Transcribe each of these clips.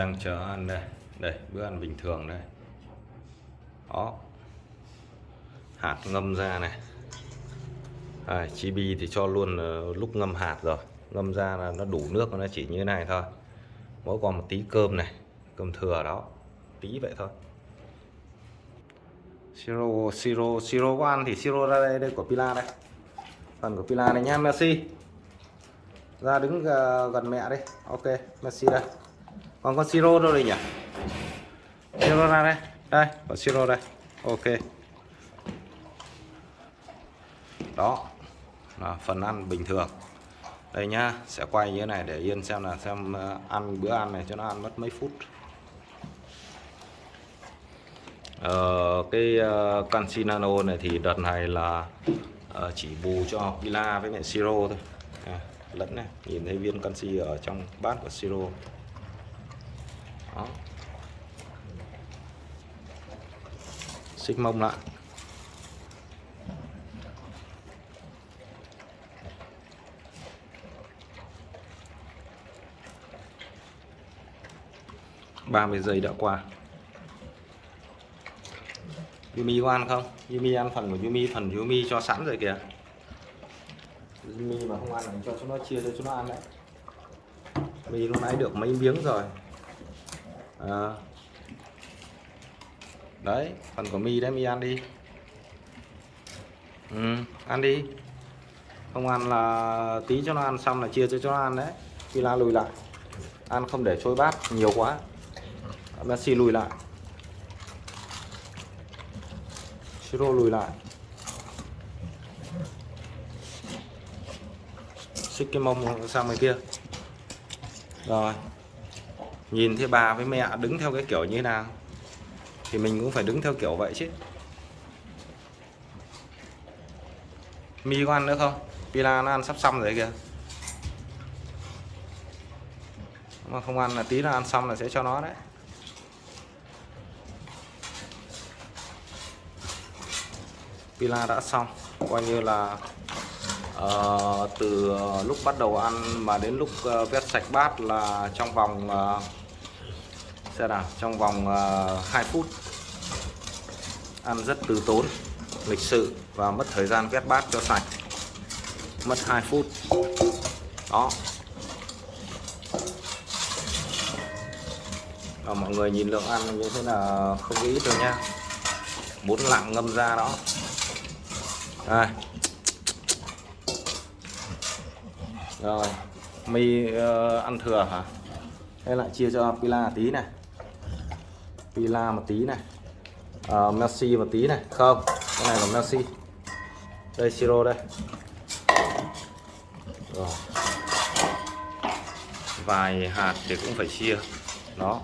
đang chờ ăn đây. Đây bữa ăn bình thường đây. Đó hạt ngâm ra này. À, chibi thì cho luôn ờ, lúc ngâm hạt rồi. Ngâm ra là nó đủ nước nó chỉ như thế này thôi. Mỗi còn một tí cơm này cơm thừa đó. Tí vậy thôi. Siro siro siro có ăn thì siro ra đây đây của pila đây. Phần của pila này nha Messi, ra đứng ờ, gần mẹ đi. Ok Messi đây còn con siro đâu đây nhỉ? Siro ra đây. Đây. Có siro đây. Ok. Đó. Là phần ăn bình thường. Đây nhá. Sẽ quay như thế này để yên xem là xem ờ, ăn bữa ăn này cho nó ăn mất mấy phút. Ờ, cái uh, canxi nano này thì đợt này là ờ, chỉ bù cho pila với mẹ siro thôi. À, lẫn này. Nhìn thấy viên canxi ở trong bát của siro đó. Xích mông lại. ba mươi giây đã qua. Yumi có ăn không? Yumi ăn phần của Yumi, phần Yumi cho sẵn rồi kìa. Yumi mà không ăn thì cho chúng nó chia cho chúng nó ăn đấy. Vì lúc nãy được mấy miếng rồi à. Đấy, phần của Mi đấy Mi ăn đi. Ừ, Ăn đi. Không ăn là tí cho nó ăn xong là chia cho cho nó ăn đấy. Khi la lùi lại. Ăn không để trôi bát nhiều quá. Messi lùi lại. Siro lùi lại. Xích cái mông sang bên kia. Rồi nhìn thấy bà với mẹ đứng theo cái kiểu như thế nào thì mình cũng phải đứng theo kiểu vậy chứ. Mi có ăn nữa không? Pila nó ăn sắp xong rồi kìa. Mà không ăn là tí là ăn xong là sẽ cho nó đấy. Pila đã xong coi như là uh, từ lúc bắt đầu ăn mà đến lúc uh, vét sạch bát là trong vòng uh, xem đạp trong vòng ờ, uh, 2 phút. Ăn rất từ tốn lịch sự và mất thời gian vét bát cho sạch. Mất 2 phút. Đó. Và mọi người nhìn lượng ăn như thế là không ít đâu nha. Bốn lạng ngâm ra đó. Đây. Rồi. Mi uh, ăn thừa hả? Hay lại chia cho pila tí này. Villa một tí này. Uh, Messi một tí này. Không cái này là Messi. đây siro đây. Rồi. Vài hạt thì cũng phải chia. Đó.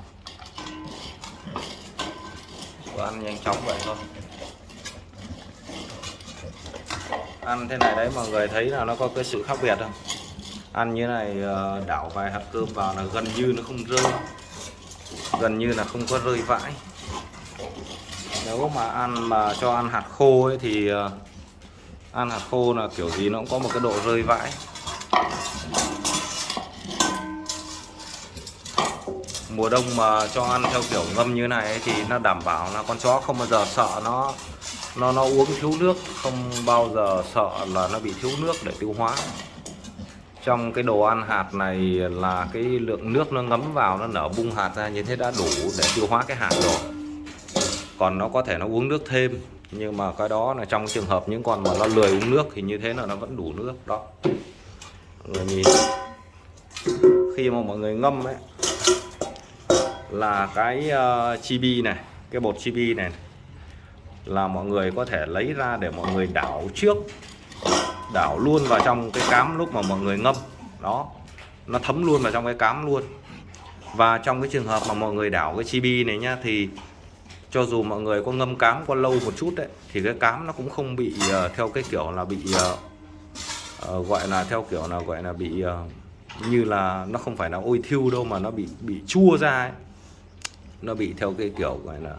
Bữa ăn nhanh chóng vậy thôi. Ăn thế này đấy mọi người thấy là nó có cái sự khác biệt không? Ăn như này ờ, đảo vài hạt cơm vào là gần như nó không rơi gần như là không có rơi vãi. Nếu mà ăn mà cho ăn hạt khô ấy thì ờ, ăn hạt khô là kiểu gì nó cũng có một cái độ rơi vãi. Mùa đông mà cho ăn theo kiểu ngâm như này ấy, thì nó đảm bảo là con chó không bao giờ sợ nó nó nó uống thiếu nước không bao giờ sợ là nó bị thiếu nước để tiêu hóa trong cái đồ ăn hạt này là cái lượng nước nó ngấm vào nó nở bung hạt ra như thế đã đủ để tiêu hóa cái hạt rồi. Còn nó có thể nó uống nước thêm nhưng mà cái đó là trong trường hợp những con mà nó lười uống nước thì như thế là nó vẫn đủ nước đó. Mọi người nhìn khi mà mọi người ngâm ấy là cái uh, chibi này cái bột chibi này là mọi người có thể lấy ra để mọi người đảo trước đảo luôn vào trong cái cám lúc mà mọi người ngâm đó nó thấm luôn vào trong cái cám luôn và trong cái trường hợp mà mọi người đảo cái chibi này nhá thì cho dù mọi người có ngâm cám qua lâu một chút đấy thì cái cám nó cũng không bị uh, theo cái kiểu là bị uh, uh, gọi là theo kiểu là gọi là bị uh, như là nó không phải là ôi thiêu đâu mà nó bị bị chua ra ấy. nó bị theo cái kiểu gọi là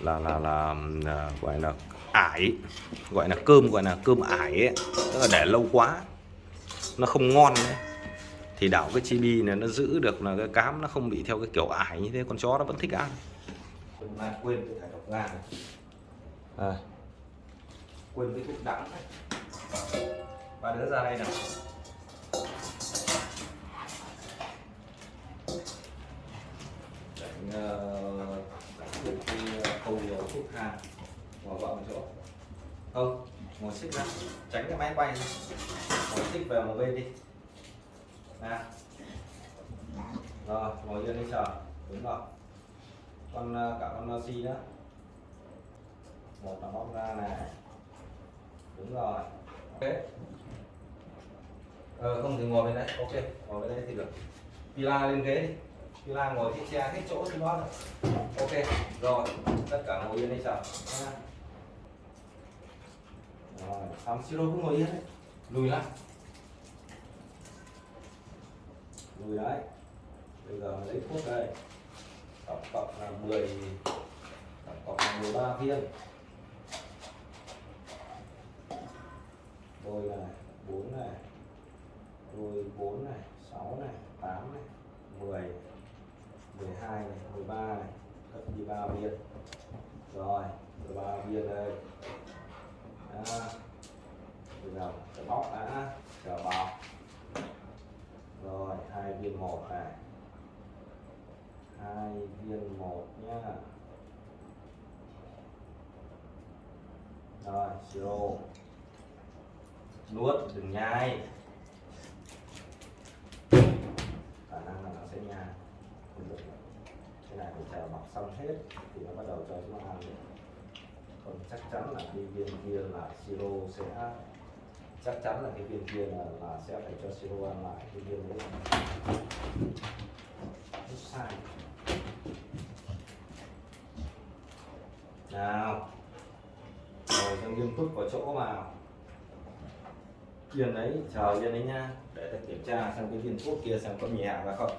là là là, là gọi là ải gọi là cơm gọi là cơm ải ấy tức là để lâu quá nó không ngon đấy thì đảo cái chibi này nó giữ được là cái cám nó không bị theo cái kiểu ải như thế con chó nó vẫn thích ăn. Quên cái thải độc gan à, quên cái thuốc đắng này ba đứa ra đây nào đánh uh, đánh được cái khâu thuốc thang bỏ vào một chỗ. Không, ngồi xích ra. Tránh cái máy quay ngồi xích về một bên đi. Nè rồi, ngồi yên đi, chờ. Đúng rồi. Con ờ, cả con ờ, si nữa. Một là bóc ra này. Đúng rồi. Ok. Ờ không thì ngồi bên đấy ok, ngồi bên đấy thì được. Pila lên ghế đi. Pila ngồi trên xe hết chỗ thì đó rồi ok, rồi. Tất cả ngồi yên đi, chờ. Nha rồi xong siro cũng ngồi yên đấy. Lùi lại. Lùi đấy bây giờ lấy thuốc đây. Tổng cộng là 10 tổng cộng là 13 viên. Đôi này 4 này. Đôi 4 này 6 này 8 này 10 12 này 13 này. Cấp đi 3 viên. Rồi 13 viên đây đó. bây giờ sẽ bóc đã chờ bọc. Rồi, hai viên một này. Hai viên một nhá. Rồi, siro. Nuốt đừng nhai. Khả năng là nó sẽ nhai. Không được cái này phải chờ bọc xong hết thì nó bắt đầu cho chúng nó ăn. được còn chắc chắn là cái viên kia là siro sẽ chắc chắn là cái viên kia là, là sẽ phải cho siro ăn lại cái viên đấy. Rất sai. Nào. Rồi cho nghiêm túc vào chỗ vào viên đấy chờ viên đấy nha. Để ta kiểm tra xem cái viên thuốc kia xem có nhẹ và không.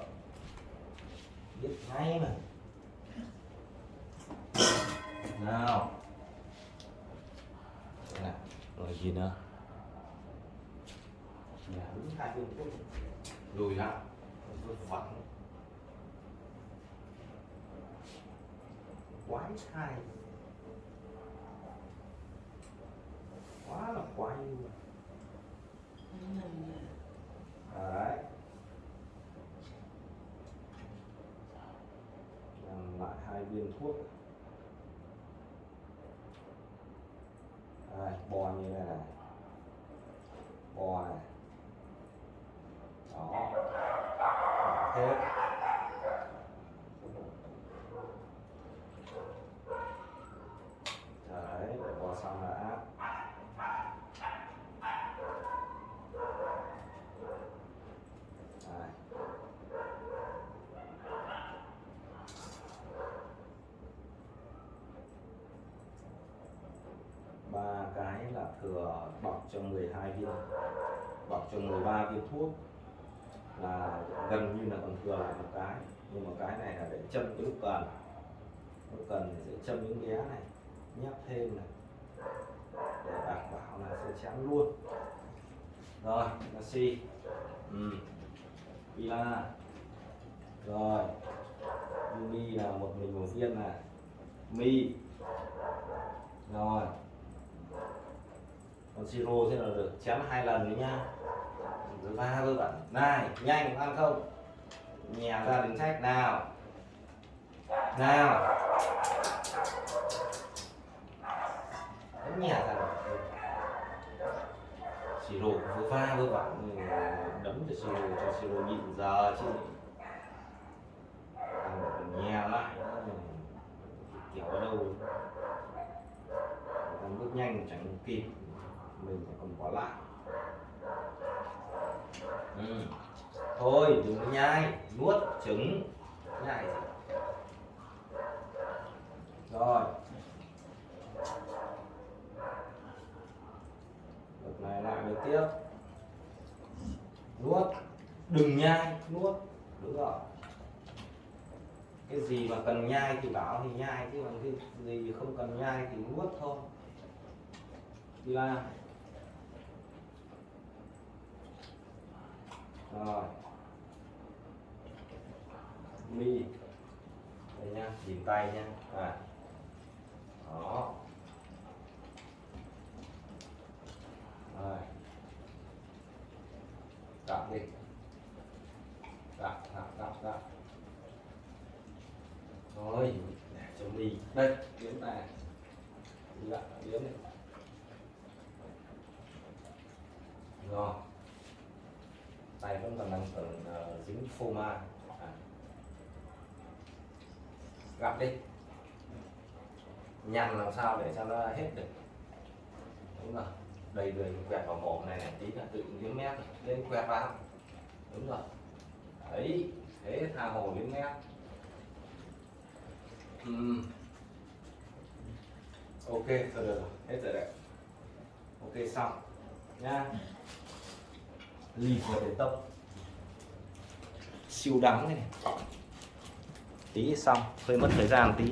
Biết ngay mà. Gì nữa? Lùi lại vứt quái thai. Quá là quái luôn. Đấy. Làm lại hai viên thuốc. Bo bò như này này bò này. Đó. Hết đấy để bò xong đã Đây. ba cái là thừa bọc cho 12 viên, bọc cho 13 viên thuốc, là gần như là còn thừa lại một cái. Nhưng mà cái này là để châm lúc cần. Lúc cần thì sẽ châm những ghé này, nhấp thêm này, để đảm bảo là sẽ chán luôn. Rồi là ừ. Villa rồi. Yumi là một mình một viên này. Mi. Rồi còn siro thế là được chém hai lần đấy nhá rồi va vơ vẩn này nhanh ăn không? Nhè ra đến trách nào. Nào. Đấy, nhè ra rồi siro vừa va vơ vẩn đấm cho siro cho siro nhịn giờ chứ. Nhè lại. Kiểu ở đâu? Ăn bước nhanh chẳng kịp mình phải còn bỏ lại. Ừ. thôi đừng có nhai nuốt trứng nhai. Gì. rồi. Đợt này lại được tiếp. Nuốt. Đừng nhai nuốt. Đúng rồi. Cái gì mà cần nhai thì bảo thì nhai chứ còn cái gì không cần nhai thì nuốt thôi. Đi ra rồi. Mi. Đây nha nhìn tay nha. À đó. Rồi. Đặt đi. Đặt đặt đặt đặt rồi. Để cho mi. Đây kiếm này. Dạ, biến kiếm này. Rồi tay vẫn còn đang còn uh, dính phô ma. À. gặp đi. Nhằn làm sao để cho nó hết được. Đúng rồi. Đầy đầy quẹt vào mồm này này tí là tự liếm mép lên quẹt vào. Đúng rồi. Đấy thế tha hồ liếm mép. Uhm. ok thôi được rồi. Hết rồi đấy. Ok xong. Nha lì vào để tông. Siêu đắng này. Tí xong hơi mất thời gian tí.